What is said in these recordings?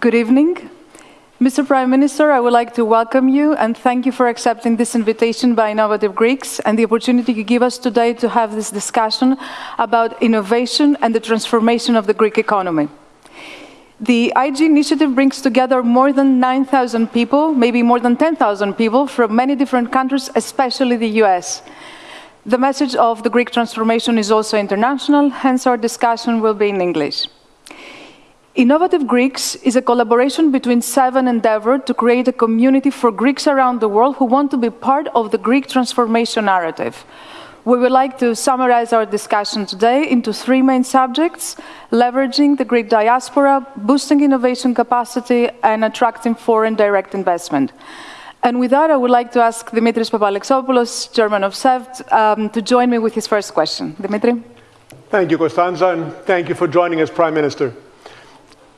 Good evening. Mr. Prime Minister, I would like to welcome you and thank you for accepting this invitation by Innovative Greeks and the opportunity you give us today to have this discussion about innovation and the transformation of the Greek economy. The IG initiative brings together more than 9,000 people, maybe more than 10,000 people from many different countries, especially the US. The message of the Greek transformation is also international, hence our discussion will be in English. Innovative Greeks is a collaboration between SEV and Endeavor to create a community for Greeks around the world who want to be part of the Greek transformation narrative. We would like to summarize our discussion today into three main subjects, leveraging the Greek diaspora, boosting innovation capacity, and attracting foreign direct investment. And with that, I would like to ask Dimitris Papalexopoulos, Chairman of SEVT, um, to join me with his first question. Dimitri? Thank you, Costanza, and thank you for joining us, Prime Minister.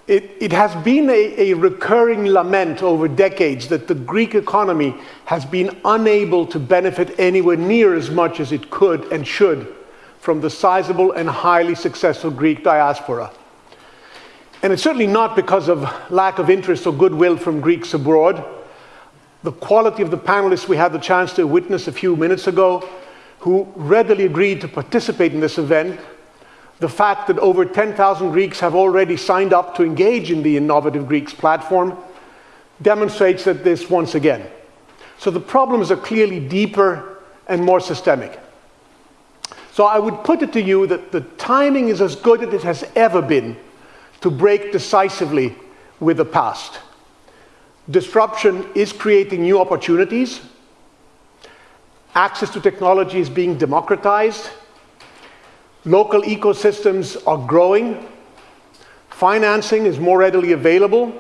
It, it, has been a, a, recurring lament over decades that the Greek economy has been unable to benefit anywhere near as much as it could and should from the sizable and highly successful Greek diaspora. And it's certainly not because of lack of interest or goodwill from Greeks abroad. The quality of the panelists we had the chance to witness a few minutes ago, who readily agreed to participate in this event, the fact that over 10,000 Greeks have already signed up to engage in the Innovative Greeks platform demonstrates that this once again. So the problems are clearly deeper and more systemic. So I would put it to you that the timing is as good as it has ever been to break decisively with the past. Disruption is creating new opportunities. Access to technology is being democratized Local ecosystems are growing. Financing is more readily available.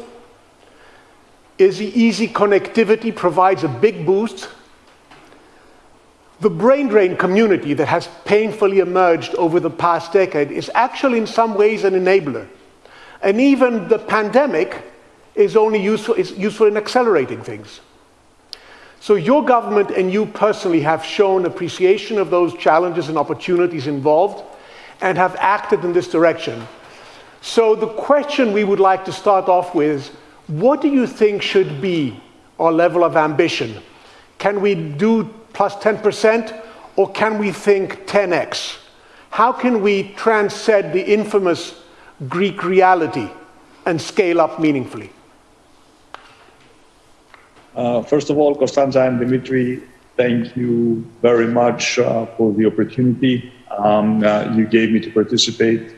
Easy connectivity provides a big boost. The brain drain community that has painfully emerged over the past decade is actually in some ways an enabler. And even the pandemic is only useful, is useful in accelerating things. So your government and you personally have shown appreciation of those challenges and opportunities involved and have acted in this direction. So the question we would like to start off with is, what do you think should be our level of ambition? Can we do plus 10% or can we think 10x? How can we transcend the infamous Greek reality and scale up meaningfully? Uh, first of all, Costanza and Dimitri, thank you very much uh, for the opportunity um, uh, you gave me to participate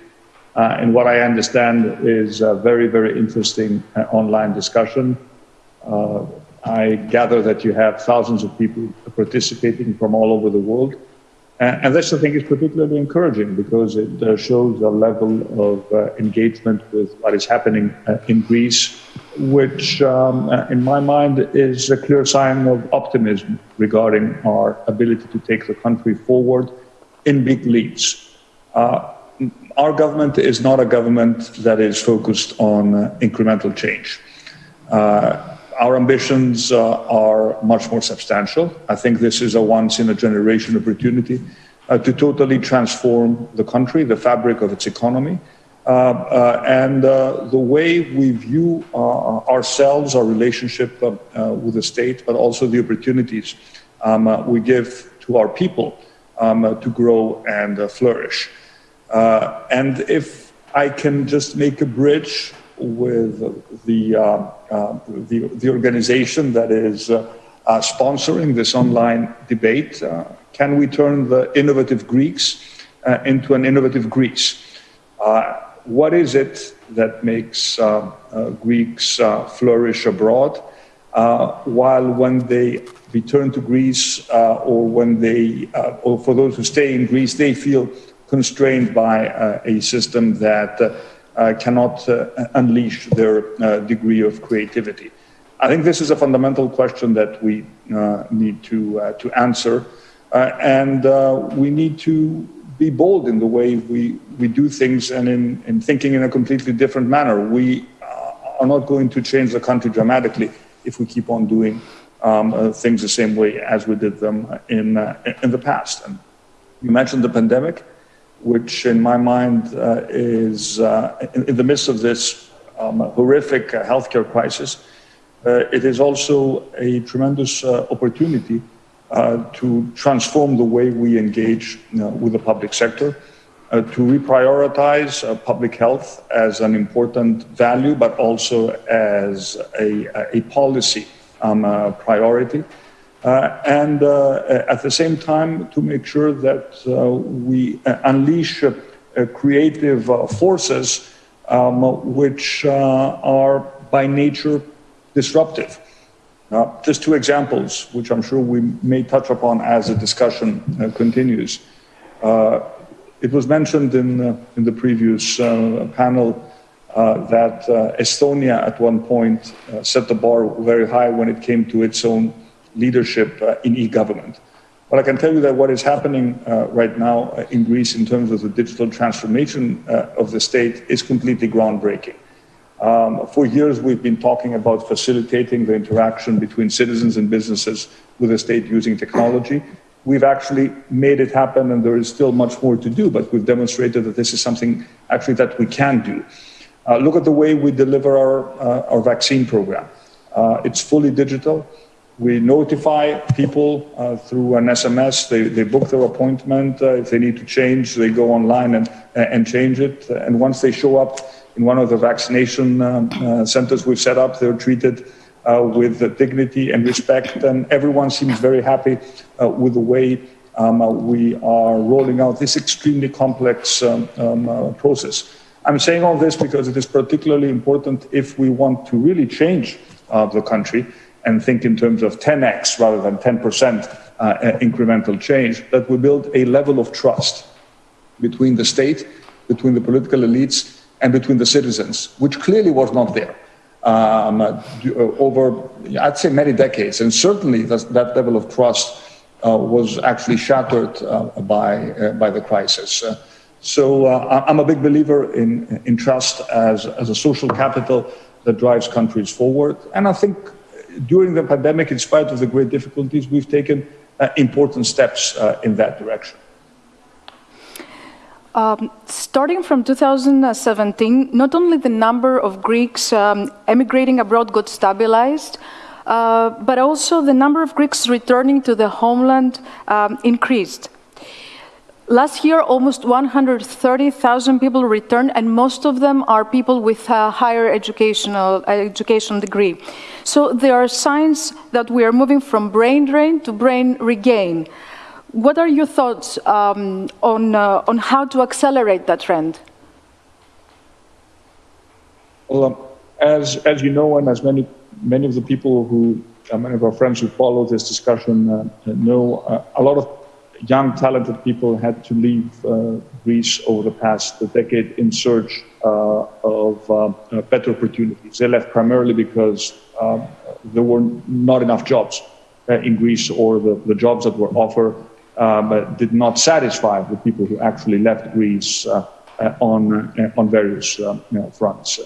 uh, in what I understand is a very, very interesting uh, online discussion. Uh, I gather that you have thousands of people participating from all over the world. And this, I think, is particularly encouraging because it uh, shows a level of uh, engagement with what is happening in Greece, which, um, in my mind, is a clear sign of optimism regarding our ability to take the country forward in big leaps. Uh, our government is not a government that is focused on uh, incremental change. Uh, our ambitions uh, are much more substantial. I think this is a once in a generation opportunity uh, to totally transform the country, the fabric of its economy, uh, and the way we view ourselves, our relationship with the state, but also the opportunities um, we give to our people um, uh, to grow and uh, flourish. Uh, and if I can just make a bridge with the, the, the, organization that is sponsoring this online debate, can we turn the innovative Greeks into an innovative Greece? what is it that makes uh, uh, Greeks uh, flourish abroad, while when they return to Greece uh, or when they, uh, or for those who stay in Greece, they feel constrained by uh, a system that uh, uh, cannot uh, unleash their degree of creativity. I think this is a fundamental question that we need to, to answer, and we need to be bold in the way we, we do things and in, in thinking in a completely different manner. We are not going to change the country dramatically if we keep on doing um, uh, things the same way as we did them in, uh, in the past. And you mentioned the pandemic, which in my mind uh, is, uh, in, in, the midst of this um, horrific uh, healthcare crisis, uh, it is also a tremendous uh, opportunity uh, to transform the way we engage with the public sector, to reprioritize public health as an important value, but also as a, a policy um, priority. Uh, and uh, at the same time to make sure that uh, we unleash creative forces um, which are by nature disruptive. Uh, just two examples, which I'm sure we may touch upon as the discussion uh, continues. Uh, it was mentioned in, in the previous panel that Estonia at one point set the bar very high when it came to its own leadership uh, in e-government. But I can tell you that what is happening uh, right now uh, in Greece in terms of the digital transformation of the state is completely groundbreaking. Um, for years, we've been talking about facilitating the interaction between citizens and businesses with the state using technology. We've actually made it happen, and there is still much more to do, but we've demonstrated that this is something actually that we can do. Uh, look at the way we deliver our, uh, our vaccine program. Uh, it's fully digital. We notify people uh, through an SMS. They, they book their appointment. Uh, if they need to change, they go online and, and change it. And once they show up in one of the vaccination um, uh, centers we've set up, they're treated uh, with dignity and respect. And everyone seems very happy uh, with the way um, uh, we are rolling out this extremely complex um, um process. I'm saying all this because it is particularly important if we want to really change the country and think in terms of 10x rather than 10% uh, incremental change, that we build a level of trust between the state, between the political elites, and between the citizens, which clearly was not there um, uh, over, I'd say, many decades. And certainly that, that level of trust uh, was actually shattered uh, by, uh, by the crisis. Uh, so I'm a big believer in, in trust as, as a social capital that drives countries forward. And I think during the pandemic, in spite of the great difficulties, we've taken uh, important steps uh, in that direction. Um, starting from 2017, not only the number of Greeks um, emigrating abroad got stabilized, uh, but also the number of Greeks returning to the homeland um, increased. Last year, almost 130,000 people returned, and most of them are people with a higher educational education degree. So there are signs that we are moving from brain drain to brain regain. What are your thoughts um, on, uh, on how to accelerate that trend? Well, um, as, as you know, and as many, many of the people who, uh, many of our friends who follow this discussion uh, know, uh, a lot of young, talented people had to leave uh, Greece over the past decade in search uh, of uh, better opportunities. They left primarily because um, there were not enough jobs in Greece, or the, the jobs that were offered um, did not satisfy the people who actually left Greece on, on various you know, fronts.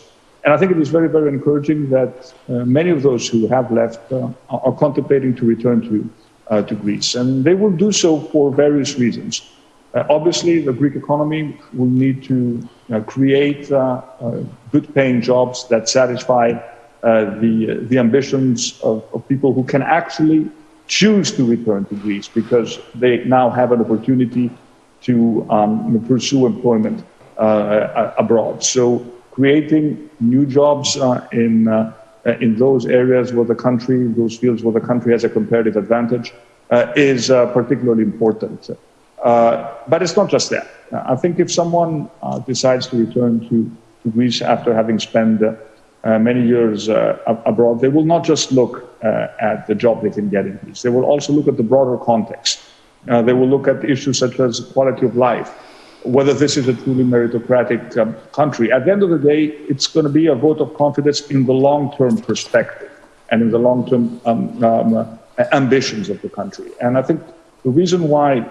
And I think it is very, very encouraging that uh, many of those who have left uh, are contemplating to return to uh, to Greece. And they will do so for various reasons. Uh, obviously, the Greek economy will need to uh, create uh, uh, good paying jobs that satisfy uh, the, the ambitions of, of, people who can actually choose to return to Greece because they now have an opportunity to um, pursue employment abroad. So, creating new jobs in uh, Uh, in those areas where the country, those fields where the country has a comparative advantage, uh, is uh, particularly important. Uh, but it's not just that. Uh, I think if someone decides to return to, to, Greece after having spent many years abroad, they will not just look at the job they can get in Greece. They will also look at the broader context. they will look at issues such as quality of life, whether this is a truly meritocratic um, country. At the end of the day, it's going to be a vote of confidence in the long term perspective and in the long term um, um, uh, ambitions of the country. And I think the reason why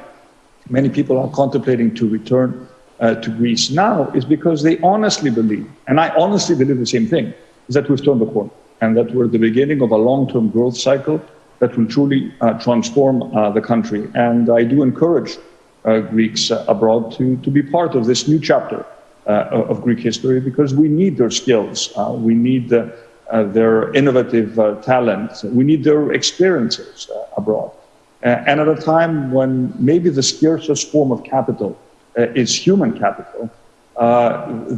many people are contemplating to return uh, to Greece now is because they honestly believe, and I honestly believe the same thing, is that we've turned the corner and that we're at the beginning of a long term growth cycle that will truly uh, transform uh, the country. And I do encourage Uh, Greeks uh, abroad to, to be part of this new chapter uh, of Greek history because we need their skills. Uh, we need their innovative talent. We need their experiences abroad. and at a time when maybe the scarcest form of capital is human capital,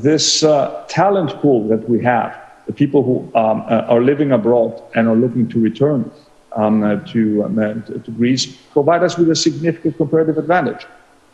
this talent pool that we have, the people who um, are living abroad and are looking to return um, to, um, to Greece, provide us with a significant comparative advantage.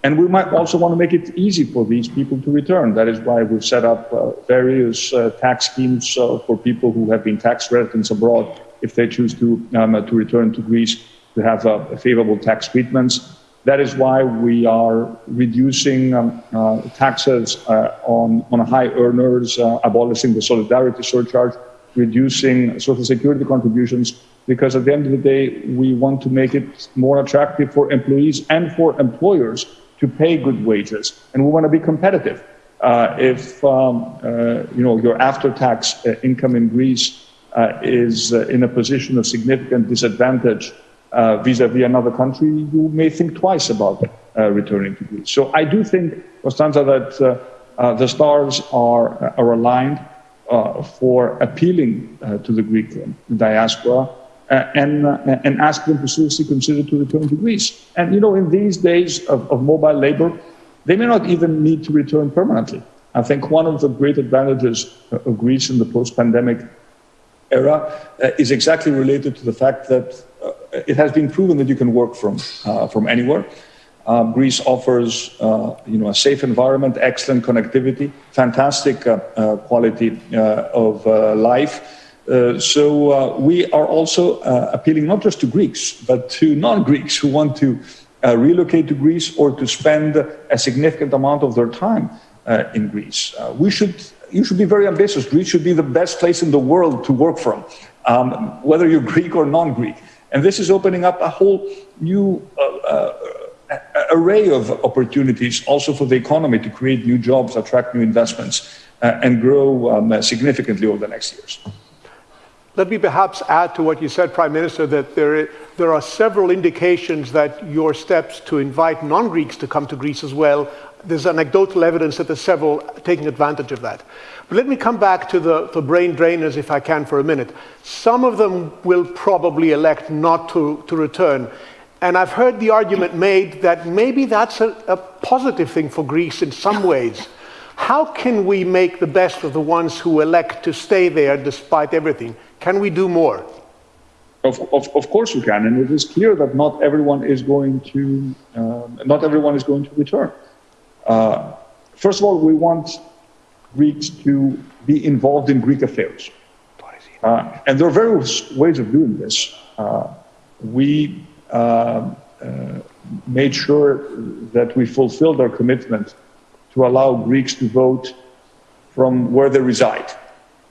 And we might also want to make it easy for these people to return. That is why we've set up uh, various uh, tax schemes uh, for people who have been tax residents abroad if they choose to, um, to return to Greece to have uh, favorable tax treatments. That is why we are reducing um, uh, taxes on, on high earners, abolishing the solidarity surcharge, reducing social security contributions, because at the end of the day, we want to make it more attractive for employees and for employers to pay good wages, and we want to be competitive. Uh, if um, uh, you know your after-tax uh, income in Greece uh, is uh, in a position of significant disadvantage uh, vis-a-vis another country, you may think twice about returning to Greece. So I do think, Constanza, that the stars are, are aligned for appealing to the Greek diaspora and, uh, and ask them to seriously consider to return to Greece. And you know, in these days of, of mobile labor, they may not even need to return permanently. I think one of the great advantages of Greece in the post-pandemic era uh, is exactly related to the fact that uh, it has been proven that you can work from uh, from anywhere. Greece offers, uh, you know, a safe environment, excellent connectivity, fantastic quality of life. Uh, so uh, we are also uh, appealing not just to Greeks, but to non-Greeks who want to uh, relocate to Greece or to spend a significant amount of their time uh, in Greece. we should, you should be very ambitious. Greece should be the best place in the world to work from, um, whether you're Greek or non-Greek. And this is opening up a whole new array of opportunities also for the economy to create new jobs, attract new investments, and grow um, significantly over the next years. Let me perhaps add to what you said, Prime Minister, that there, there are several indications that your steps to invite non Greeks to come to Greece as well, there's anecdotal evidence that there's several taking advantage of that. But let me come back to the, the brain drainers, if I can, for a minute. Some of them will probably elect not to, to return. And I've heard the argument made that maybe that's a, a positive thing for Greece in some ways. How can we make the best of the ones who elect to stay there despite everything? Can we do more? Of, of, of course we can, and it is clear that not everyone is going to uh, not everyone is going to return. Uh, first of all, we want Greeks to be involved in Greek affairs, uh, and there are various ways of doing this. Uh, we uh, uh, made sure that we fulfilled our commitment to allow Greeks to vote from where they reside,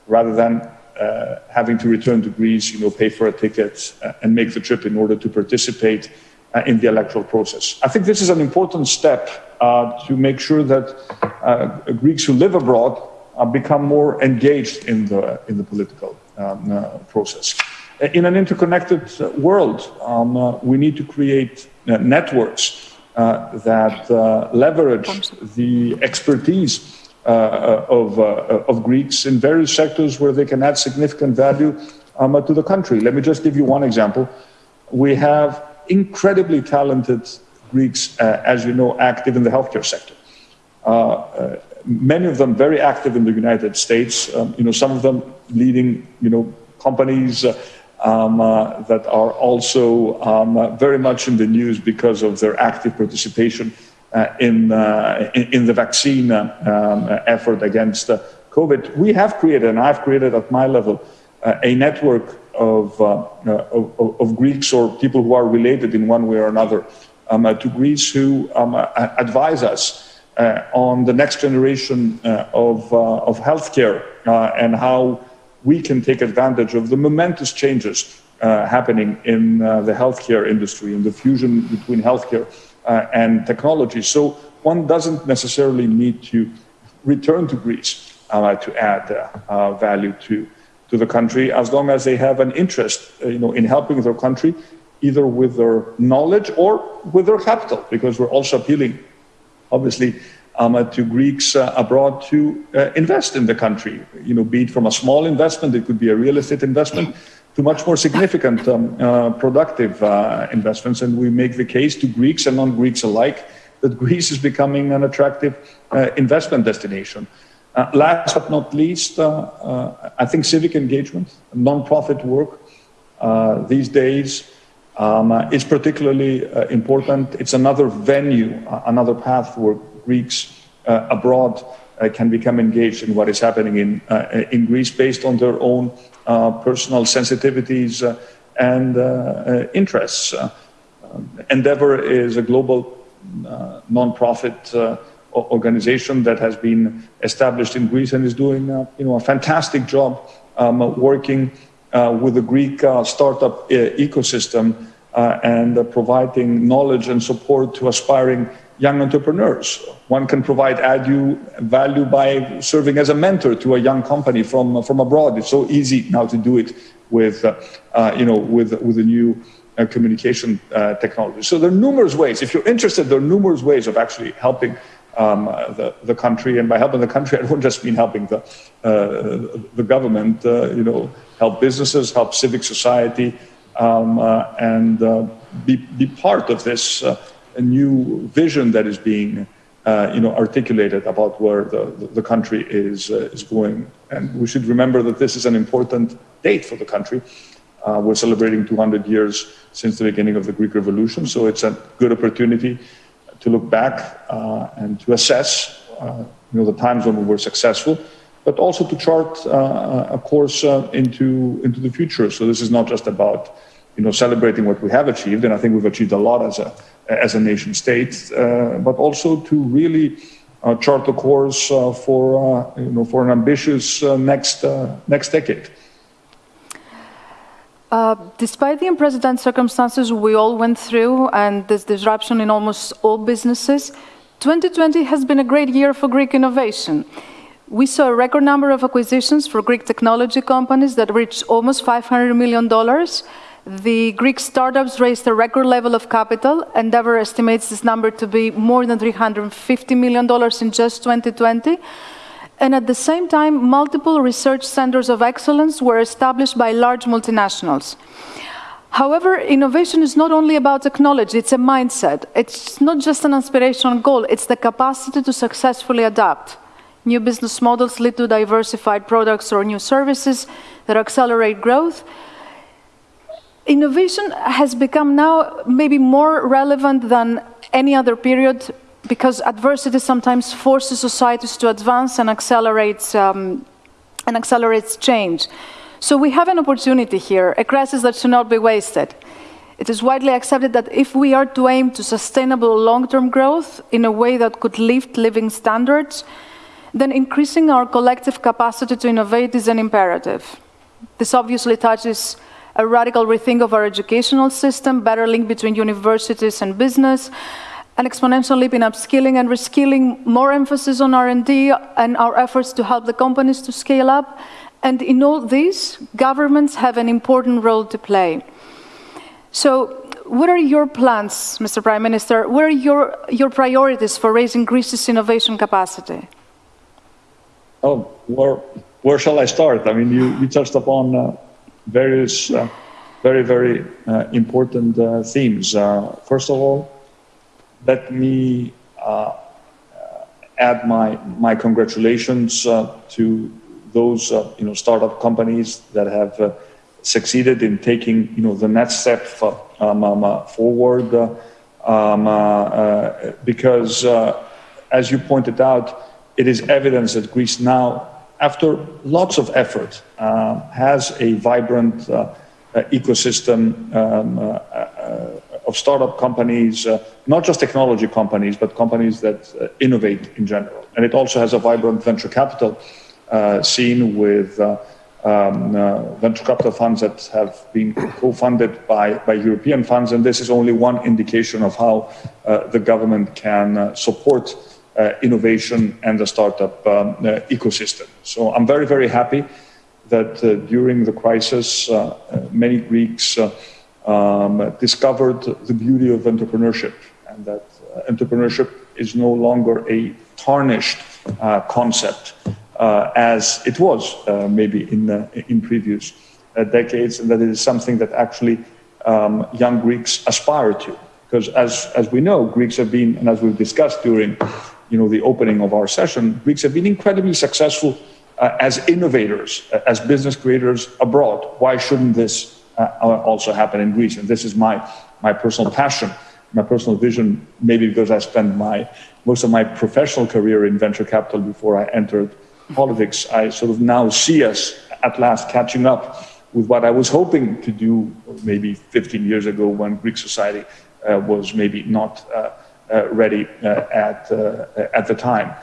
rather than uh, having to return to Greece, you know, pay for a ticket uh, and make the trip in order to participate uh, in the electoral process. I think this is an important step uh, to make sure that uh, Greeks who live abroad uh, become more engaged in the, in the political um, process. In an interconnected world, um, we need to create networks that leverage the expertise of, uh, of Greeks in various sectors where they can add significant value um, to the country. Let me just give you one example. We have incredibly talented Greeks, uh, as you know, active in the healthcare sector. many of them very active in the United States. Um, you know, some of them leading, you know, companies um, uh, that are also um, uh, very much in the news because of their active participation uh, in, uh, in, in, the vaccine uh, um, effort against COVID. We have created, and I've created at my level, a network of, of, of, Greeks or people who are related in one way or another um, to Greece who um, advise us uh, on the next generation uh, of, uh, of healthcare and how we can take advantage of the momentous changes happening in the healthcare industry and the fusion between healthcare uh, and technology. So one doesn't necessarily need to return to Greece uh, to add uh, value to, to the country as long as they have an interest you know, in helping their country either with their knowledge or with their capital, because we're also appealing, obviously, um, to Greeks uh, abroad to uh, invest in the country. You know, be it from a small investment, it could be a real estate investment, to much more significant um, uh, productive uh, investments. And we make the case to Greeks and non-Greeks alike that Greece is becoming an attractive uh, investment destination. Uh, last but not least, I think civic engagement, non-profit work these days um, is particularly important. It's another venue, another path where Greeks uh, abroad uh, can become engaged in what is happening in, uh, in Greece based on their own Uh, personal sensitivities uh, and uh, interests. Um, Endeavor is a global non-profit organization that has been established in Greece and is doing uh, you know, a fantastic job um, working uh, with the Greek uh, startup ecosystem and providing knowledge and support to aspiring young entrepreneurs. One can provide added value by serving as a mentor to a young company from, from abroad. It's so easy now to do it with, uh, uh, you know, with, with the new uh, communication uh, technology. So there are numerous ways. If you're interested, there are numerous ways of actually helping um, the, the country. And by helping the country, I don't just mean helping the, uh, the government, uh, you know, help businesses, help civic society, um, and be, be part of this a new vision that is being uh, you know, articulated about where the, the country is, uh, is going. And we should remember that this is an important date for the country. Uh, we're celebrating 200 years since the beginning of the Greek Revolution, so it's a good opportunity to look back uh, and to assess uh, you know, the times when we were successful, but also to chart uh, a course into, into the future. So this is not just about you know, celebrating what we have achieved, and I think we've achieved a lot as a, as a nation state, uh, but also to really uh, chart the course uh, for, you know, for an ambitious next, next decade. Uh, despite the unprecedented circumstances we all went through and this disruption in almost all businesses, 2020 has been a great year for Greek innovation. We saw a record number of acquisitions for Greek technology companies that reached almost $500 million, the Greek startups raised a record level of capital. Endeavor estimates this number to be more than $350 million in just 2020. And at the same time, multiple research centers of excellence were established by large multinationals. However, innovation is not only about technology, it's a mindset. It's not just an aspirational goal, it's the capacity to successfully adapt. New business models lead to diversified products or new services that accelerate growth, Innovation has become now maybe more relevant than any other period because adversity sometimes forces societies to advance and accelerates, um, and accelerates change. So we have an opportunity here, a crisis that should not be wasted. It is widely accepted that if we are to aim to sustainable long-term growth in a way that could lift living standards, then increasing our collective capacity to innovate is an imperative. This obviously touches a radical rethink of our educational system, better link between universities and business, an exponential leap in upskilling and reskilling, more emphasis on R&D and our efforts to help the companies to scale up. And in all this, governments have an important role to play. So what are your plans, Mr. Prime Minister? What are your, your priorities for raising Greece's innovation capacity? Oh, where, where shall I start? I mean, you, you touched upon uh, various uh, very, very uh, important uh, themes. first of all, let me add my, my congratulations to those you know, startup companies that have succeeded in taking you know, the next step um, um, forward um, because, as you pointed out, it is evidence that Greece now after lots of effort, uh, has a vibrant uh, uh ecosystem um, uh, uh, of startup companies, not just technology companies, but companies that innovate in general. And it also has a vibrant venture capital scene with um, venture capital funds that have been co-funded by, by European funds. And this is only one indication of how the government can support innovation and the startup um, uh, ecosystem. So I'm very, very happy that uh, during the crisis, many Greeks um, discovered the beauty of entrepreneurship and that entrepreneurship is no longer a tarnished uh, concept uh, as it was uh, maybe in, in previous decades, and that it is something that actually um, young Greeks aspire to. Because as, as we know, Greeks have been, and as we've discussed during you know, the opening of our session, Greeks have been incredibly successful uh, as innovators, uh, as business creators abroad. Why shouldn't this uh, also happen in Greece? And this is my, my personal passion, my personal vision, maybe because I spent my, most of my professional career in venture capital before I entered politics. I sort of now see us at last catching up with what I was hoping to do maybe 15 years ago when Greek society uh, was maybe not uh, uh, ready at, at the time.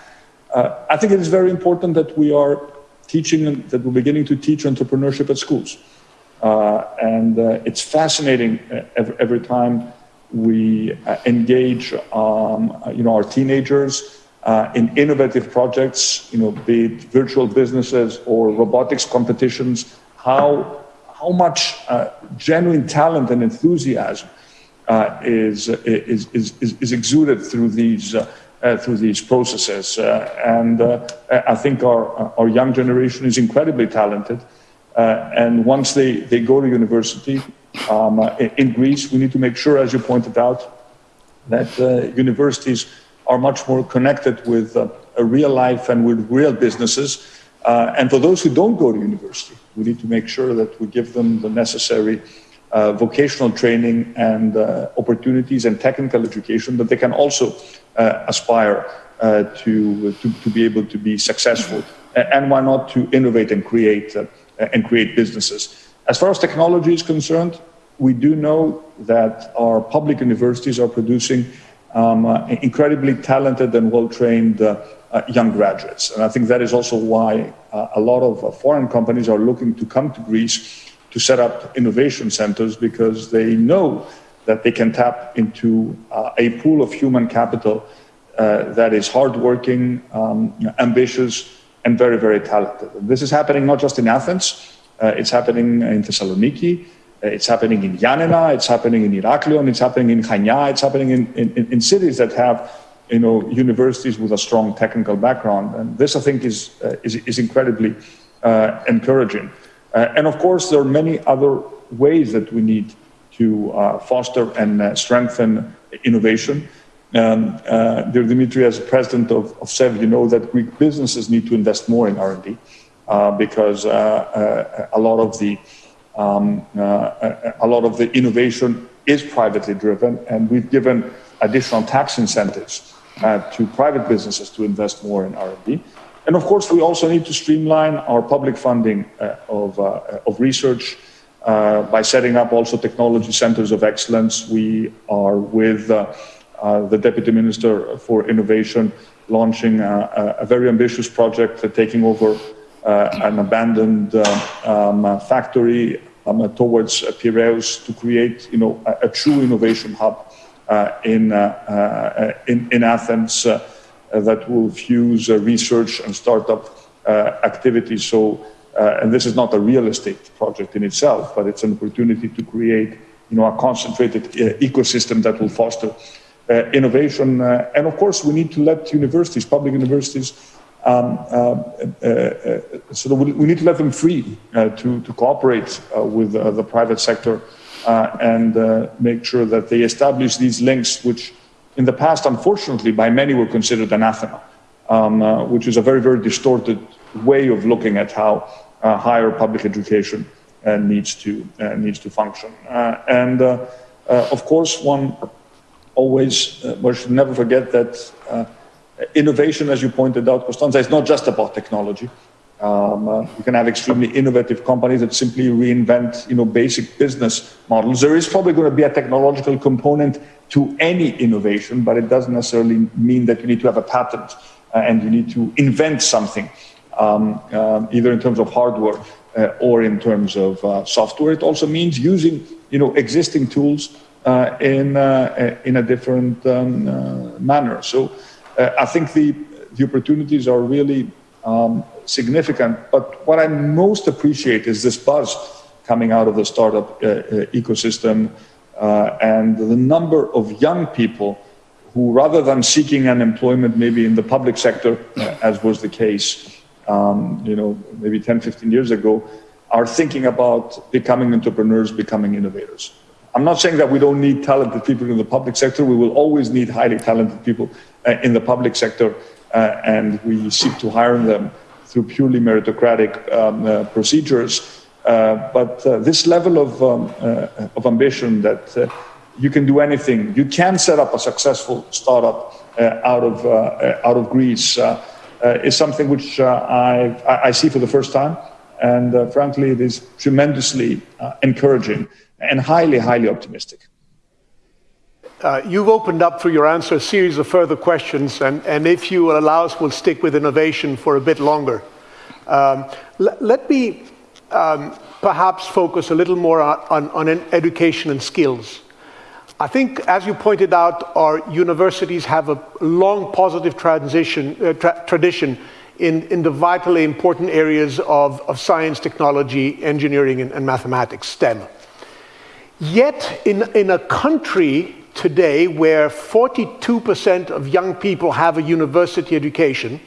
I think it is very important that we are teaching, that we're beginning to teach entrepreneurship at schools. and it's fascinating every, every time we engage um, you know, our teenagers uh, in innovative projects, you know, be it virtual businesses or robotics competitions, how, how much uh, genuine talent and enthusiasm uh, is, is, is, is, exuded through these, uh, uh, through these processes. Uh, and I think our, our young generation is incredibly talented. and once they, they go to university um, in Greece, we need to make sure, as you pointed out, that universities are much more connected with uh, real life and with real businesses. Uh, and for those who don't go to university, we need to make sure that we give them the necessary uh, vocational training and uh, opportunities and technical education that they can also uh, aspire uh, to, to, to, be able to be successful. And why not to innovate and create, and create businesses. As far as technology is concerned, we do know that our public universities are producing um, uh, incredibly talented and well-trained uh, uh, young graduates. And I think that is also why uh, a lot of uh, foreign companies are looking to come to Greece to set up innovation centers because they know that they can tap into uh, a pool of human capital that is hardworking, um, ambitious, and very, very talented. And this is happening not just in Athens, it's happening in Thessaloniki, it's happening in Ioannina, it's happening in Heraklion, it's happening in Chania, it's happening in, in, in, cities that have you know, universities with a strong technical background. And this, I think, is, uh, is, is, incredibly uh, encouraging. Uh, and of course, there are many other ways that we need to uh, foster and uh, strengthen innovation. Um, dear Dimitri, as president of, of SEV, you know that Greek businesses need to invest more in R&D because a lot of the um, a lot of the innovation is privately driven, and we've given additional tax incentives uh, to private businesses to invest more in R&D. And of course, we also need to streamline our public funding uh, of, uh, of research uh, by setting up also technology centers of excellence. We are with uh, the Deputy Minister for Innovation launching a, a very ambitious project taking over uh, an abandoned uh, um, factory um, towards Piraeus to create, you know, a, a true innovation hub uh, in, in, in Athens that will fuse research and startup activities. So, and this is not a real estate project in itself, but it's an opportunity to create, you know, a concentrated ecosystem that will foster uh, innovation. Uh, and of course, we need to let universities, public universities, um, uh, uh, uh, so we, we, need to let them free to, to cooperate with the private sector and make sure that they establish these links, which in the past, unfortunately, by many were considered anathema, um, uh, which is a very, very distorted way of looking at how uh, higher public education uh, needs to needs to function. and of course, one always one should never forget that innovation, as you pointed out, Costanza, is not just about technology. Um, uh, you can have extremely innovative companies that simply reinvent, you know, basic business models. There is probably going to be a technological component to any innovation, but it doesn't necessarily mean that you need to have a patent uh, and you need to invent something, um, um, either in terms of hardware uh, or in terms of uh, software. It also means using, you know, existing tools uh, in uh, in a different um, manner. So. Uh, I think the, the opportunities are really um, significant. But what I most appreciate is this buzz coming out of the startup uh, uh ecosystem uh, and the number of young people who, rather than seeking an employment maybe in the public sector, uh, as was the case, um, you know, maybe 10, 15 years ago, are thinking about becoming entrepreneurs, becoming innovators. I'm not saying that we don't need talented people in the public sector. We will always need highly talented people uh, in the public sector, and we seek to hire them through purely meritocratic um, uh, procedures. Uh, but uh, this level of, um, uh, of ambition that you can do anything, you can set up a successful startup out, of, out of Greece, is something which I, I see for the first time. And frankly, it is tremendously encouraging and highly, highly optimistic. Uh, you've opened up through your answer a series of further questions, and, and if you will allow us, we'll stick with innovation for a bit longer. Um, let me um, perhaps focus a little more on, on, on, education and skills. I think, as you pointed out, our universities have a long positive transition, uh, tra tradition in, in the vitally important areas of, of science, technology, engineering, and, and mathematics, STEM. Yet, in, in a country today where 42% of young people have a university education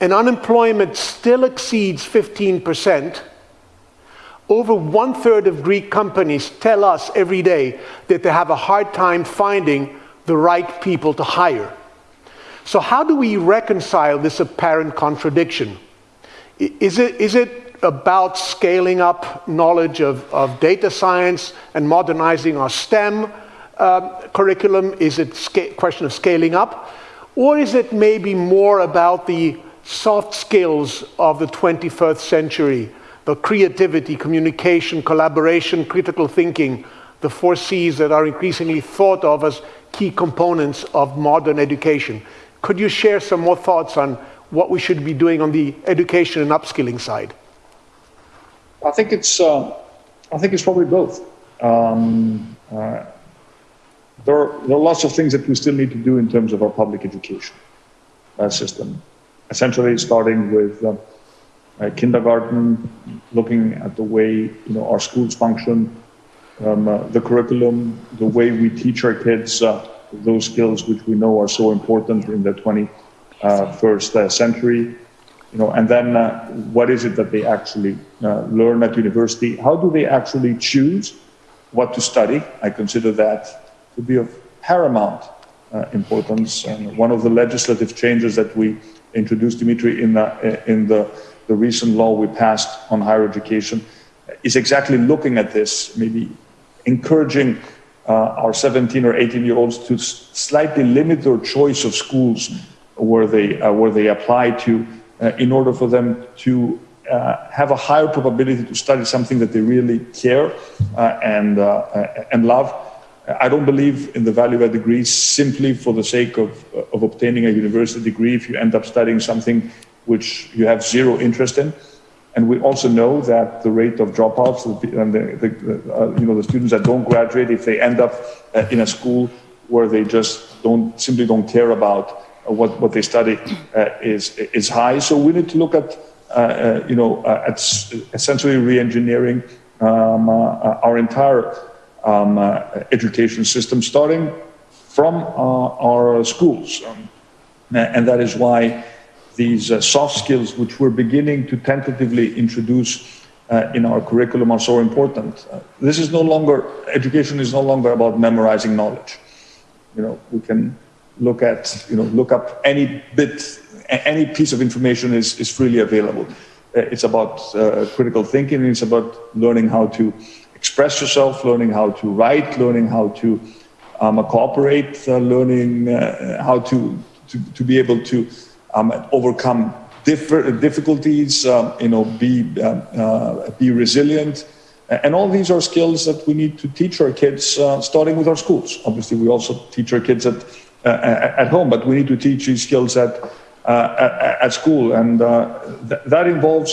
and unemployment still exceeds 15%, over one third of Greek companies tell us every day that they have a hard time finding the right people to hire. So, how do we reconcile this apparent contradiction? Is it, is it about scaling up knowledge of, of data science and modernizing our STEM uh, curriculum? Is it a question of scaling up? Or is it maybe more about the soft skills of the 21st century, the creativity, communication, collaboration, critical thinking, the four C's that are increasingly thought of as key components of modern education? Could you share some more thoughts on what we should be doing on the education and upskilling side? I think it's uh, I think it's probably both. Um, uh, there, are, there are lots of things that we still need to do in terms of our public education uh, system. Essentially, starting with uh, uh, kindergarten, looking at the way you know our schools function, um, uh, the curriculum, the way we teach our kids those skills which we know are so important in the 21st century you know, and then uh, what is it that they actually uh, learn at university? How do they actually choose what to study? I consider that to be of paramount uh, importance. And one of the legislative changes that we introduced, Dimitri, in the, in the, the recent law we passed on higher education is exactly looking at this, maybe encouraging uh, our 17 or 18 year olds to slightly limit their choice of schools where they, uh, where they apply to uh, in order for them to uh, have a higher probability to study something that they really care uh, and, and love. I don't believe in the value of a degree simply for the sake of, of obtaining a university degree if you end up studying something which you have zero interest in. And we also know that the rate of dropouts and the, the uh, you know, the students that don't graduate, if they end up uh, in a school where they just don't simply don't care about what, what they study uh, is, is high. So we need to look at, uh, uh, you know, at essentially re-engineering um, our entire um, education system, starting from our schools. Um, and that is why these uh, soft skills, which we're beginning to tentatively introduce uh, in our curriculum, are so important. Uh, this is no longer, education is no longer about memorizing knowledge. You know, we can look at, you know, look up any bit, any piece of information is, is freely available. Uh, it's about uh, critical thinking, it's about learning how to express yourself, learning how to write, learning how to um, cooperate, uh, learning uh, how to, to, to, be able to um, overcome difficulties, um, you know, be, um, uh, be resilient. And all these are skills that we need to teach our kids, uh, starting with our schools. Obviously, we also teach our kids at uh, at home, but we need to teach these skills at, uh, at, school. And uh, th that involves,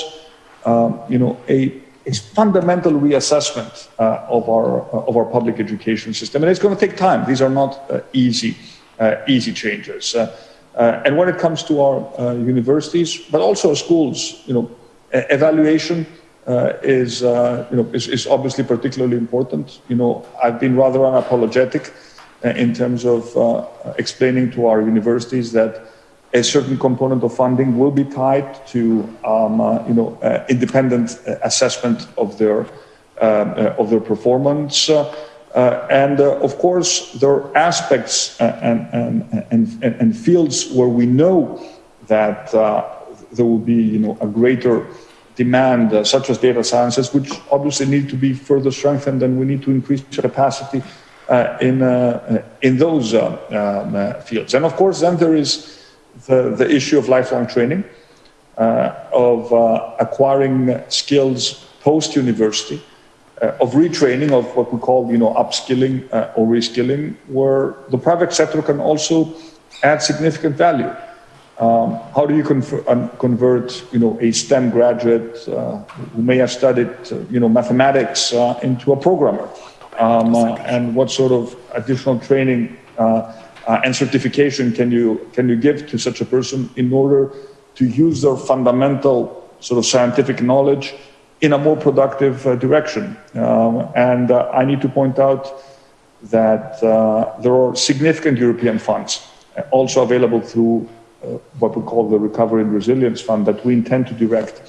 um, you know, a, a fundamental reassessment uh, of, our, uh, of our public education system. And it's going to take time. These are not uh, easy, easy changes. and when it comes to our universities, but also schools, you know, evaluation uh, is, uh, you know, is, is, obviously particularly important. You know, I've been rather unapologetic in terms of explaining to our universities that a certain component of funding will be tied to um, uh, you know uh, independent assessment of their uh, of their performance. and of course, there are aspects and, and, and, and, fields where we know that there will be you know, a greater demand, uh, such as data sciences, which obviously need to be further strengthened, and we need to increase capacity uh, in, uh, in those um, fields. And of course, then there is the, the issue of lifelong training, of acquiring skills post-university, uh, of retraining, of what we call, you know, upskilling uh, or reskilling, where the private sector can also add significant value. Um, how do you convert, you know, a STEM graduate uh, who may have studied, uh, you know, mathematics uh, into a programmer? Um, uh, and what sort of additional training uh, uh, and certification can you can you give to such a person in order to use their fundamental sort of scientific knowledge in a more productive direction? Um, and I need to point out that there are significant European funds also available through uh, what we call the Recovery and Resilience Fund that we intend to direct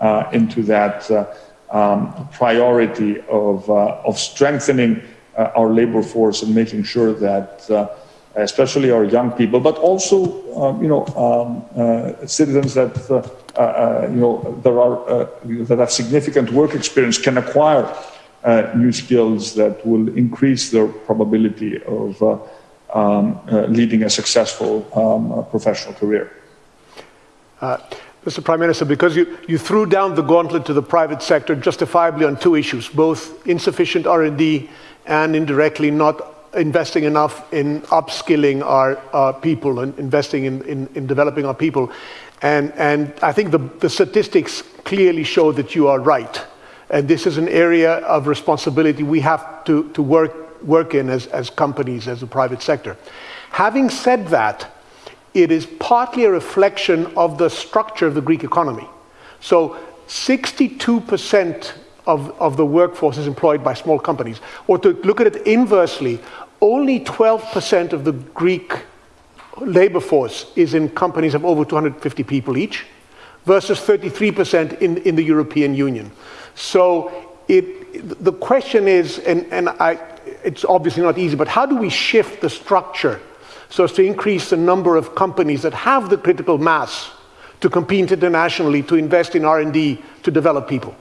uh, into that uh, um, priority of, of strengthening our labor force and making sure that especially our young people, but also um, you know um, uh, citizens that uh, uh, you know there are that have significant work experience can acquire new skills that will increase their probability of um, leading a successful um, professional career. Mr. Prime Minister, because you, you threw down the gauntlet to the private sector justifiably on two issues, both insufficient R&D and indirectly not investing enough in upskilling our, people and investing in, in, in, developing our people. And, and I think the, the statistics clearly show that you are right. And this is an area of responsibility we have to, to work work in as, as companies, as a private sector. Having said that, it is partly a reflection of the structure of the Greek economy. So 62% of, of the workforce is employed by small companies. Or to look at it inversely, only 12% of the Greek labor force is in companies of over 250 people each, versus 33% in, in the European Union. So it, the question is, and, and I, it's obviously not easy, but how do we shift the structure so as to increase the number of companies that have the critical mass to compete internationally, to invest in R&D, to develop people?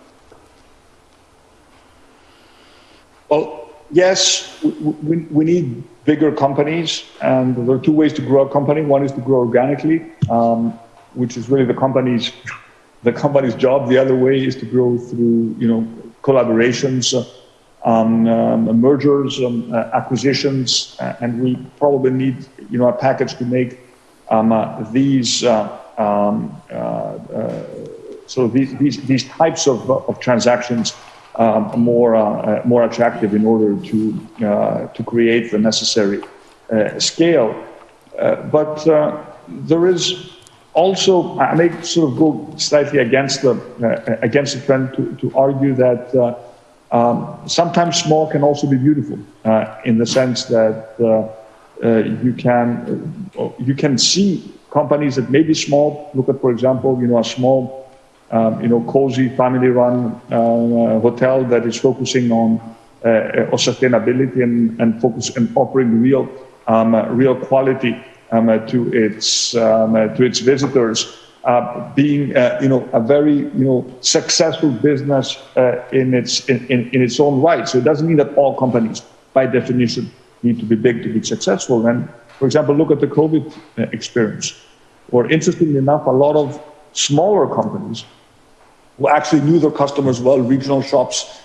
Well, yes, we, we, need bigger companies, and there are two ways to grow a company. One is to grow organically, um, which is really the company's the company's job. The other way is to grow through, you know, collaborations. Uh, um, um, mergers, um, uh, acquisitions, uh, and we probably need, you know, a package to make um, uh, these uh, um, uh, uh, so these, these, these types of, of transactions um, more more attractive in order to to create the necessary scale. but there is also, I may sort of go slightly against the against the trend to, to argue that. Um, sometimes small can also be beautiful uh, in the sense that uh, uh, you can uh, you can see companies that may be small. Look at, for example, you know, a small, um, you know, cozy family-run uh, hotel that is focusing on uh, on sustainability and, and focus and offering real um, real quality um, to its um, to its visitors uh, being uh, you know a very you know successful business uh, in its in, in, in, its own right. So it doesn't mean that all companies, by definition, need to be big to be successful. And for example, look at the COVID uh, experience, or interestingly enough, a lot of smaller companies who actually knew their customers well, regional shops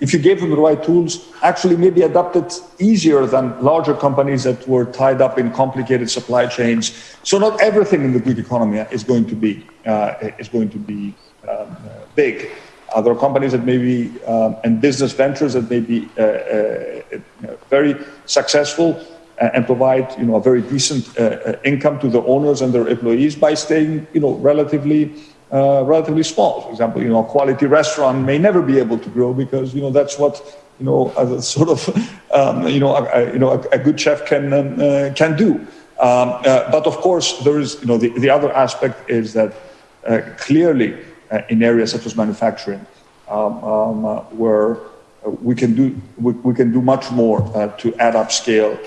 if you gave them the right tools, actually maybe adapted easier than larger companies that were tied up in complicated supply chains. So not everything in the Greek economy is going to be uh, is going to be um, big. Uh, there are companies that may be um, and business ventures that may be uh, uh very successful and provide you know a very decent uh, uh, income to the owners and their employees by staying you know relatively uh, relatively small. For example, you know, a quality restaurant may never be able to grow because, you know, that's what you know, a sort of, um, you know, a, you know, a, a good chef can um, uh, can do. Um, uh, but of course, there is, you know, the, the other aspect is that uh, clearly uh, in areas such as manufacturing, um, um, uh, where we can do we, we, can do much more to add up scale.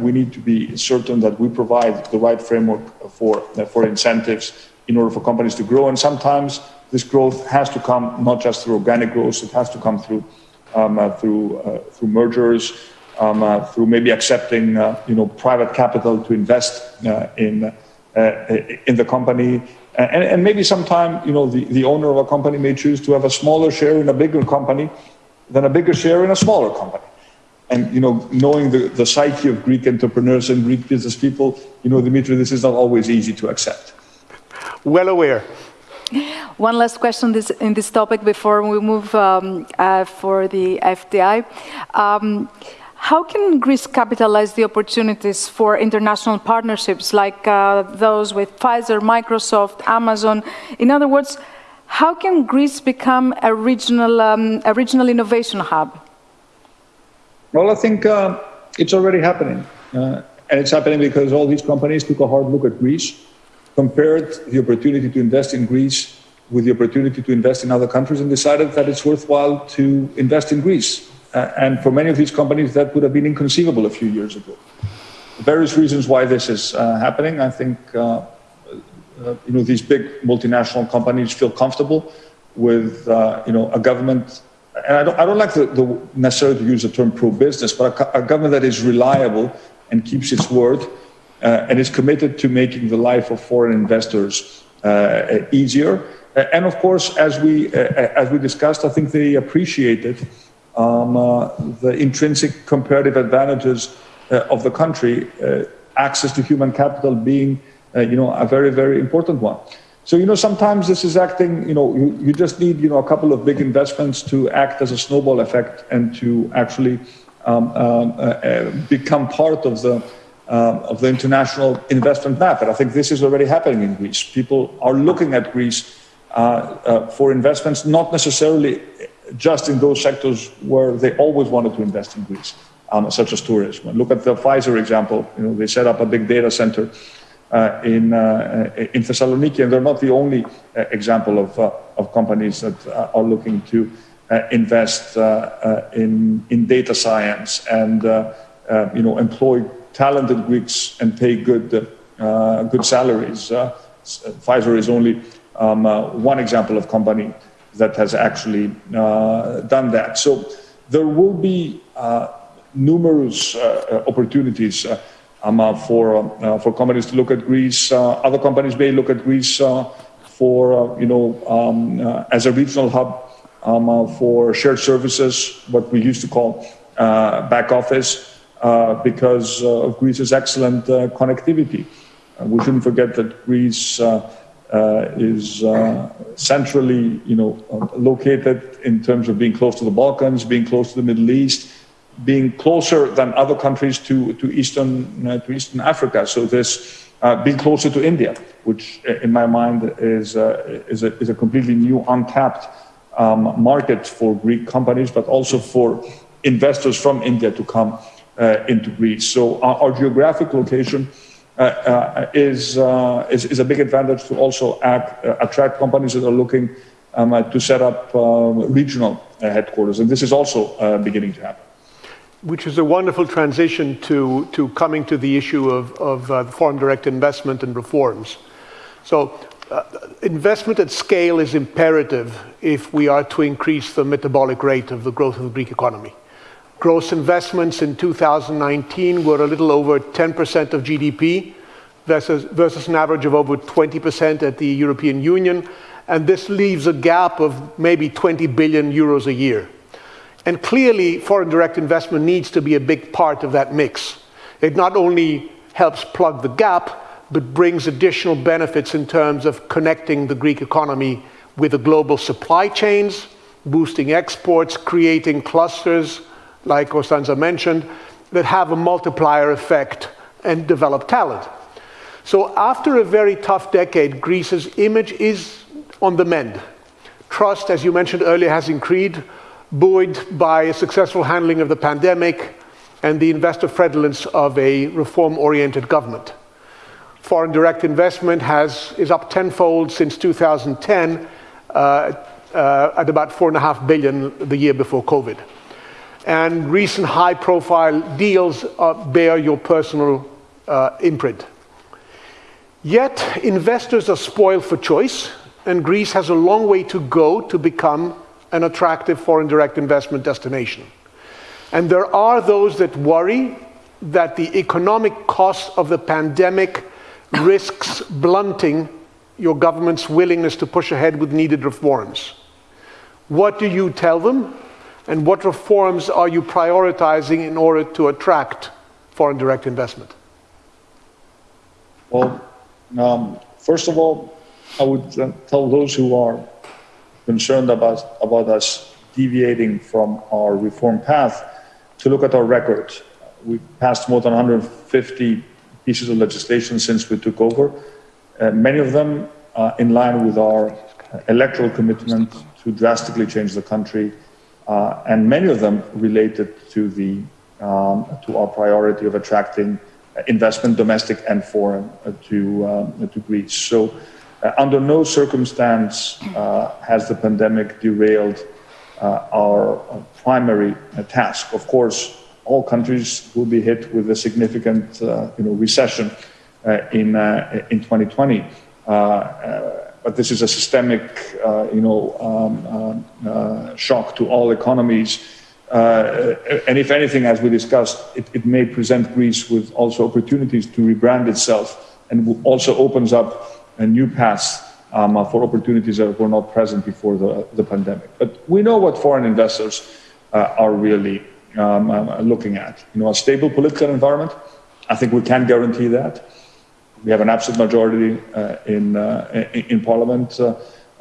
we need to be certain that we provide the right framework for for incentives in order for companies to grow. And sometimes this growth has to come not just through organic growth; it has to come through um, uh, through uh, through mergers, um, uh, through maybe accepting you know private capital to invest in in the company. And, and, maybe sometime, you know, the, the owner of a company may choose to have a smaller share in a bigger company than a bigger share in a smaller company. And, you know, knowing the, the psyche of Greek entrepreneurs and Greek business people, you know, Dimitri, this is not always easy to accept. Well aware. One last question this, in this topic before we move um, uh, for the FDI. Um, how can Greece capitalize the opportunities for international partnerships like uh, those with Pfizer, Microsoft, Amazon? In other words, how can Greece become a regional, um, a regional innovation hub? Well, I think uh, it's already happening. Uh, and it's happening because all these companies took a hard look at Greece compared the opportunity to invest in Greece with the opportunity to invest in other countries and decided that it's worthwhile to invest in Greece. Uh, and for many of these companies, that would have been inconceivable a few years ago. Various reasons why this is uh, happening. I think uh, uh you know these big multinational companies feel comfortable with uh, you know a government, and I don't, I don't like the, the necessarily to use the term pro-business, but a, a government that is reliable and keeps its word and is committed to making the life of foreign investors uh, easier. Uh, and of course, as we, as we discussed, I think they appreciated um, the intrinsic comparative advantages of the country, access to human capital being you know, a very, very important one. So, you know, sometimes this is acting, you know, you, you, just need, you know, a couple of big investments to act as a snowball effect and to actually um, um, uh, uh, become part of the um, of the international investment map. And I think this is already happening in Greece. People are looking at Greece uh, uh, for investments, not necessarily just in those sectors where they always wanted to invest in Greece, um, such as tourism. Look at the Pfizer example. You know, they set up a big data center uh, in, uh, in Thessaloniki, and they're not the only uh, example of, uh, of companies that are looking to invest in, in data science and you know, employ talented Greeks and pay good, uh, good salaries. Uh, Pfizer is only um, uh, one example of company that has actually done that. So there will be numerous opportunities um, for, for companies to look at Greece. other companies may look at Greece for, you know, um, as a regional hub um, uh, for shared services, what we used to call uh, back office, uh, because uh, of Greece's excellent uh, connectivity. we shouldn't forget that Greece is centrally, you know, located in terms of being close to the Balkans, being close to the Middle East, being closer than other countries to, to, Eastern, uh, to Eastern Africa. So this uh, being closer to India, which in my mind is, uh, is, a, is a completely new, untapped um, market for Greek companies, but also for investors from India to come uh, into Greece. So our, our geographic location uh, uh, is, is, is, a big advantage to also act, attract companies that are looking um, to set up regional headquarters. And this is also beginning to happen which is a wonderful transition to, to coming to the issue of, of uh, foreign direct investment and reforms. So, uh, investment at scale is imperative if we are to increase the metabolic rate of the growth of the Greek economy. Gross investments in 2019 were a little over 10% of GDP versus, versus an average of over 20% at the European Union. And this leaves a gap of maybe 20 billion euros a year. And clearly, foreign direct investment needs to be a big part of that mix. It not only helps plug the gap, but brings additional benefits in terms of connecting the Greek economy with the global supply chains, boosting exports, creating clusters, like Costanza mentioned, that have a multiplier effect and develop talent. So after a very tough decade, Greece's image is on the mend. Trust, as you mentioned earlier, has increased. buoyed by a successful handling of the pandemic and the investor friendliness of a reform-oriented government. Foreign direct investment has, is up tenfold since 2010 uh, uh, at about four and a half billion the year before COVID. And recent high-profile deals uh, bear your personal uh, imprint. Yet, investors are spoiled for choice, and Greece has a long way to go to become an attractive foreign direct investment destination. And there are those that worry that the economic cost of the pandemic risks blunting your government's willingness to push ahead with needed reforms. What do you tell them? And what reforms are you prioritizing in order to attract foreign direct investment? Well, um, first of all, I would tell those who are concerned about, about us deviating from our reform path to look at our record. We passed more than 150 pieces of legislation since we took over, uh, many of them uh, in line with our electoral commitment to drastically change the country, uh, and many of them related to, the, um, to our priority of attracting investment, domestic and foreign, uh, to, um, to Greece. So uh, under no circumstance uh, has the pandemic derailed uh, our primary task. Of course, all countries will be hit with a significant you know, recession in, in 2020. But this is a systemic you know, um, um shock to all economies. Uh, and if anything, as we discussed, it, it, may present Greece with also opportunities to rebrand itself and also opens up a new path um, uh, for opportunities that were not present before the, the pandemic. But we know what foreign investors uh, are really um, uh, looking at. You know, a stable political environment. I think we can guarantee that. We have an absolute majority uh, in, uh, in Parliament. Uh,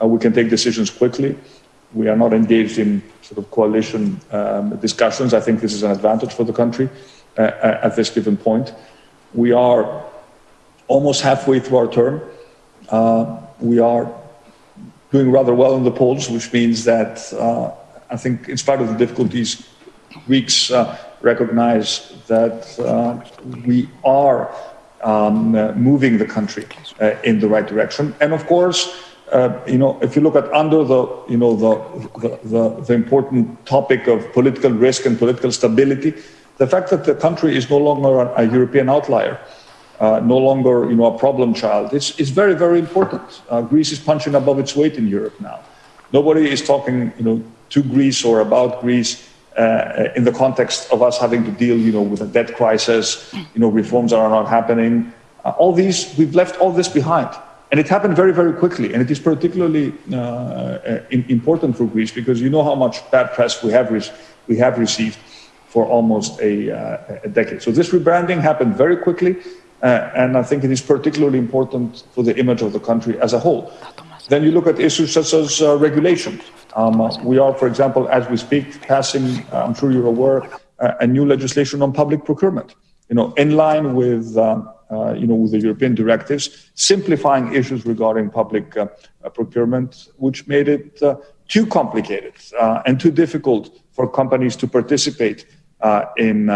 we can take decisions quickly. We are not engaged in sort of coalition um, discussions. I think this is an advantage for the country at this given point. We are almost halfway through our term. We are doing rather well in the polls, which means that uh, I think, in spite of the difficulties, Greeks uh, recognize that uh, we are um, uh, moving the country uh, in the right direction. And of course, you know, if you look at under the, you know, the, the, the, the important topic of political risk and political stability, the fact that the country is no longer a, a European outlier uh, no longer you know, a problem child. It's, it's very, very important. Uh, Greece is punching above its weight in Europe now. Nobody is talking you know, to Greece or about Greece uh, in the context of us having to deal you know, with a debt crisis, you know, reforms that are not happening. Uh, all these, we've left all this behind. And it happened very, very quickly. And it is particularly uh, uh, important for Greece because you know how much bad press we have, we have received for almost a, a decade. So this rebranding happened very quickly. Uh, and I think it is particularly important for the image of the country as a whole. Then you look at issues such as uh, regulation. Um, uh, we are, for example, as we speak, passing, uh, I'm sure you're aware, uh, a new legislation on public procurement, you know, in line with, um, uh, you know, with the European directives, simplifying issues regarding public procurement, which made it too complicated and too difficult for companies to participate in,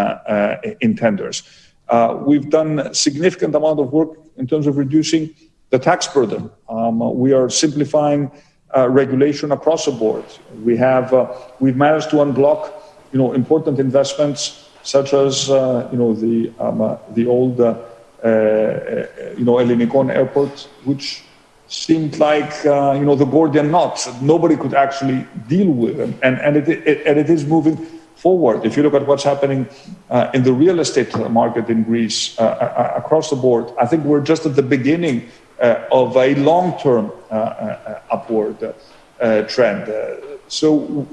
in tenders. Uh, we've done a significant amount of work in terms of reducing the tax burden. Um, we are simplifying uh, regulation across the board. We have uh, we've managed to unblock, you know, important investments such as uh, you know the um, uh, the old uh, you know Ellinikon airport, which seemed like you know the Gordian knot. Nobody could actually deal with, them. and and it, it and it is moving forward. If you look at what's happening uh, in the real estate market in Greece uh, uh across the board, I think we're just at the beginning uh, of a long-term uh, uh, upward trend. so,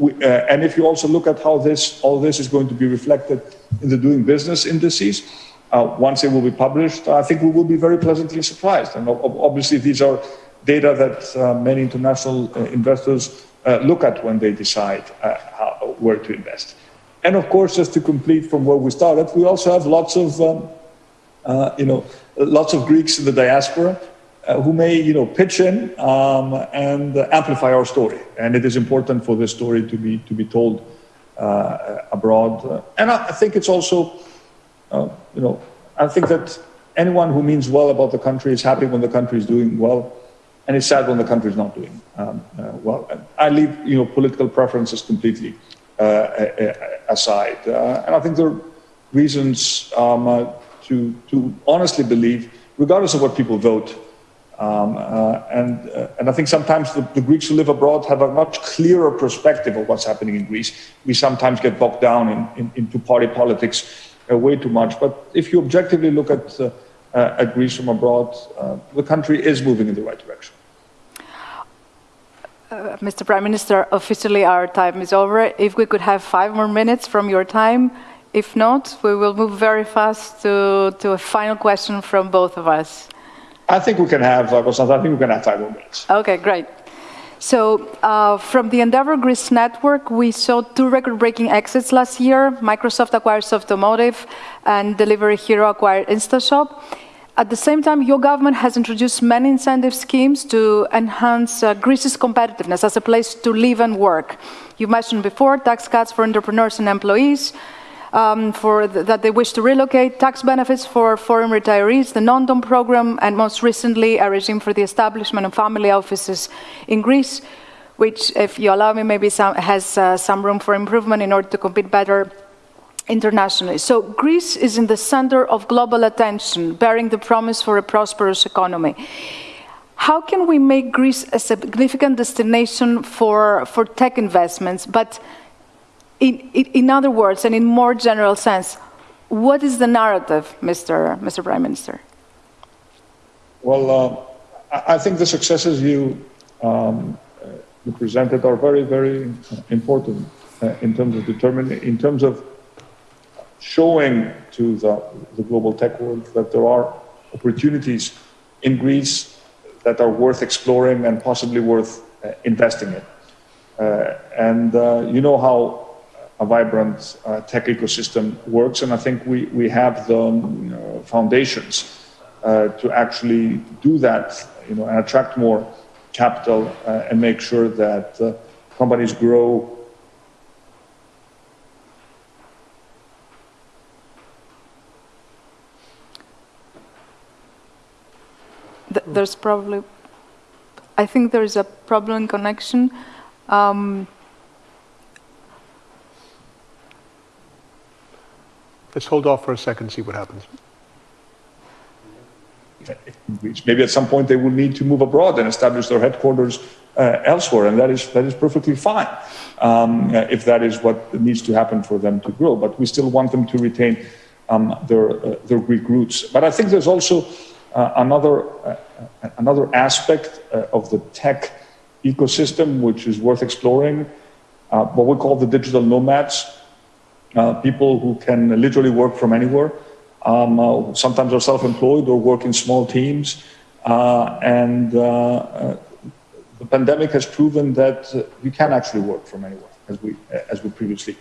and if you also look at how this all this is going to be reflected in the doing business indices, once it will be published, I think we will be very pleasantly surprised. And obviously, these are data that many international investors look at when they decide how, where to invest. And of course, just to complete from where we started, we also have lots of, um, uh, you know, lots of Greeks in the diaspora. Uh, who may you know pitch in um, and amplify our story. And it is important for this story to be to be told uh, abroad. And I, I, think it's also uh, you know I think that anyone who means well about the country is happy when the country is doing well, and is sad when the country is not doing um, uh, well. I leave you know political preferences completely aside, and I think there are reasons um, to to honestly believe, regardless of what people vote. Um, uh, and, uh, and I think sometimes the, the, Greeks who live abroad have a much clearer perspective of what's happening in Greece. We sometimes get bogged down in, in, into party politics uh, way too much. But if you objectively look at, uh, uh, at Greece from abroad, uh, the country is moving in the right direction. Mr. Prime Minister, officially our time is over. If we could have five more minutes from your time. If not, we will move very fast to, to a final question from both of us. I think we can have, uh, I think we can have five more minutes. Okay, great. So uh, from the Endeavor Greece network, we saw two record-breaking exits last year. Microsoft acquired Softomotive and Delivery Hero acquired InstaShop. At the same time, your government has introduced many incentive schemes to enhance uh, Greece's competitiveness as a place to live and work. You mentioned before tax cuts for entrepreneurs and employees, um, for th that they wish to relocate, tax benefits for foreign retirees, the non-dom program, and most recently, a regime for the establishment of family offices in Greece, which, if you allow me, maybe some, has uh, some room for improvement in order to compete better internationally. So Greece is in the center of global attention, bearing the promise for a prosperous economy. How can we make Greece a significant destination for, for tech investments, but in, in, other words, and in more general sense, what is the narrative, Mr. Mr. Prime Minister? Well, uh, I think the successes you, um, you presented are very, very important uh, in terms of determining, in terms of showing to the, the global tech world that there are opportunities in Greece that are worth exploring and possibly worth uh, investing in. Uh, and uh, you know how a vibrant uh, tech ecosystem works. And I think we, we have the um, foundations uh, to actually do that, you know, and attract more capital uh, and make sure that uh, companies grow. There's probably, I think there is a problem in connection. Um, Let's hold off for a second, and see what happens. Maybe at some point they will need to move abroad and establish their headquarters uh, elsewhere, and that is that is perfectly fine um, uh, if that is what needs to happen for them to grow. But we still want them to retain um, their uh, their Greek roots. But I think there's also uh, another uh, another aspect uh, of the tech ecosystem which is worth exploring. what we call the digital nomads uh, people who can literally work from anywhere. Um, uh, sometimes are self-employed or work in small teams. Uh, and uh, the pandemic has proven that you can actually work from anywhere, as we, as we previously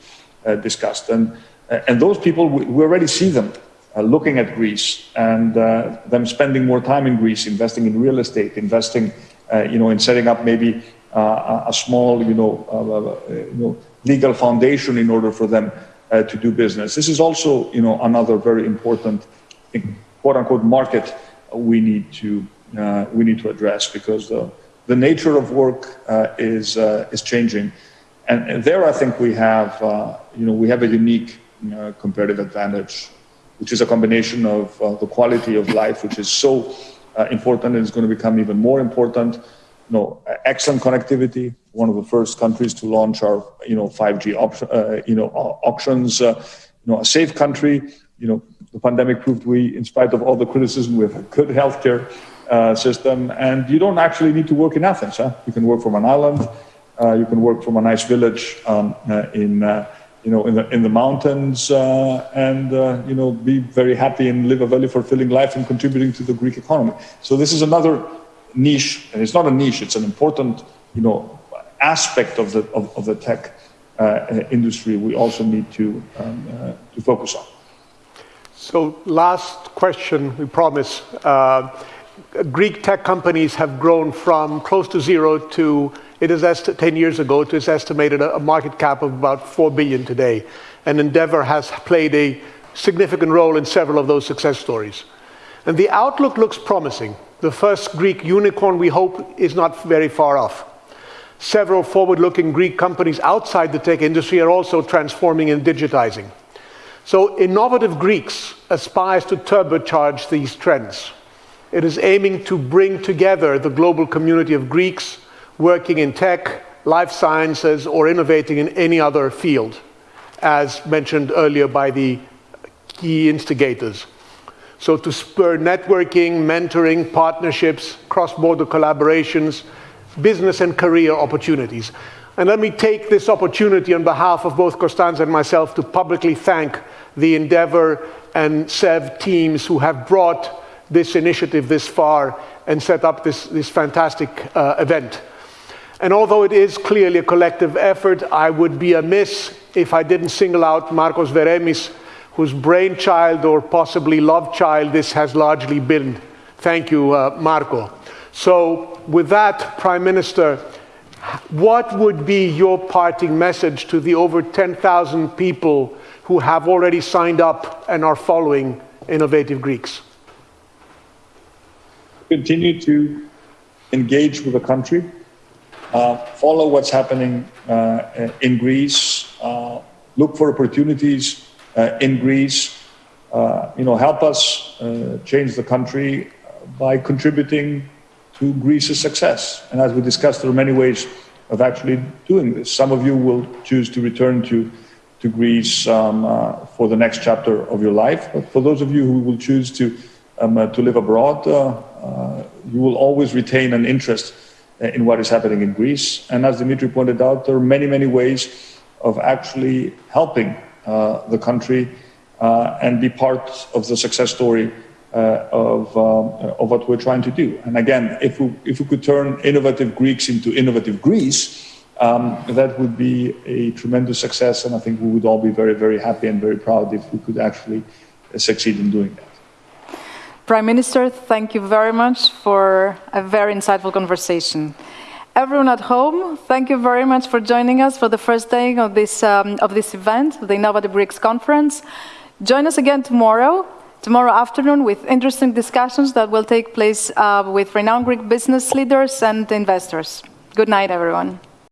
discussed. And, and those people, we, we already see them uh, looking at Greece and uh, them spending more time in Greece, investing in real estate, investing, uh, you know, in setting up maybe a small, you know, you know, legal foundation in order for them uh, to do business. This is also, you know, another very important, quote unquote, market we need to uh, we need to address because the the nature of work uh, is uh, is changing, and, and, there I think we have, uh, you know, we have a unique comparative advantage, which is a combination of uh, the quality of life, which is so important and is going to become even more important you know, excellent connectivity, one of the first countries to launch our, you know, 5G op- uh, you know, auctions, uh, you know, a safe country. You know, the pandemic proved we, in spite of all the criticism, we have a good healthcare uh, system. And you don't actually need to work in Athens. Huh? You can work from an island. Uh, you can work from a nice village um, uh, in, uh, you know, in the, in the mountains and, you know, be very happy and live a very fulfilling life and contributing to the Greek economy. So this is another niche, and it's not a niche, it's an important, you know, aspect of the, of, of the tech uh, industry we also need to, um, uh, to focus on. So last question, we promise. Uh, Greek tech companies have grown from close to zero to, it is 10 years ago, to its estimated a market cap of about 4 billion today. And Endeavor has played a significant role in several of those success stories. And the outlook looks promising. The first Greek unicorn, we hope, is not very far off. Several forward-looking Greek companies outside the tech industry are also transforming and digitizing. So Innovative Greeks aspires to turbocharge these trends. It is aiming to bring together the global community of Greeks working in tech, life sciences, or innovating in any other field, as mentioned earlier by the key instigators. So to spur networking, mentoring, partnerships, cross-border collaborations, business and career opportunities. And let me take this opportunity on behalf of both Constanza and myself to publicly thank the Endeavor and SEV teams who have brought this initiative this far and set up this, this fantastic uh, event. And although it is clearly a collective effort, I would be amiss if I didn't single out Markos Veremis, whose brainchild or possibly love child this has largely been. Thank you, uh, Marco. So, with that, Prime Minister, what would be your parting message to the over 10,000 people who have already signed up and are following Innovative Greeks? Continue to engage with the country, uh, follow what's happening uh, in Greece, uh, look for opportunities in Greece, uh, you know, help us uh, change the country by contributing to Greece's success. And as we discussed, there are many ways of actually doing this. Some of you will choose to return to to Greece um, uh, for the next chapter of your life. But for those of you who will choose to, um, uh, to live abroad, uh, uh you will always retain an interest uh, in what is happening in Greece. And as Dimitri pointed out, there are many, many ways of actually helping uh, the country and be part of the success story of, um, of what we're trying to do. And again, if we, if we could turn innovative Greeks into innovative Greece, um, that would be a tremendous success, and I think we would all be very, very happy and very proud if we could actually uh, succeed in doing that. Prime Minister, thank you very much for a very insightful conversation. Everyone at home, thank you very much for joining us for the first day of this, um, of this event, the Innovative Greeks Conference. Join us again tomorrow, tomorrow afternoon, with interesting discussions that will take place uh, with renowned Greek business leaders and investors. Good night, everyone.